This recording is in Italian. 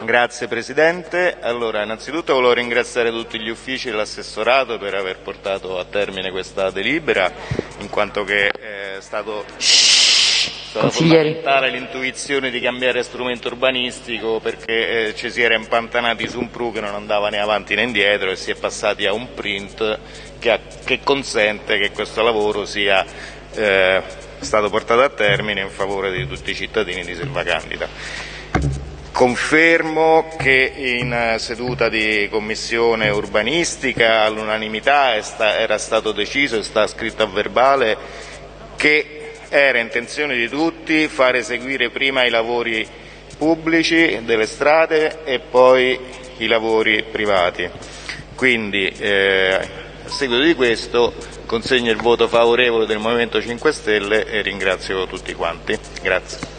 Grazie Presidente. Allora, innanzitutto volevo ringraziare tutti gli uffici dell'assessorato per aver portato a termine questa delibera, in quanto che è stato, Consiglieri. fondamentale l'intuizione di cambiare strumento urbanistico perché eh, ci si era impantanati su un PRU che non andava né avanti né indietro e si è passati a un print che, ha- che consente che questo lavoro sia eh, stato portato a termine in favore di tutti i cittadini di Selva Candida. Confermo che in eh, seduta di commissione urbanistica all'unanimità era stato deciso e sta scritto a verbale che era intenzione di tutti fare eseguire prima i lavori pubblici delle strade e poi i lavori privati. Quindi, eh, a seguito di questo, consegno il voto favorevole del Movimento 5 Stelle e ringrazio tutti quanti. Grazie.